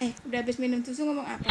eh udah habis minum susu ngomong apa?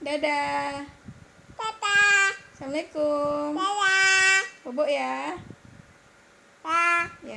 Dadah. Tata. Assalamualaikum. Dadah. Bobo ya. Dadah. Ya.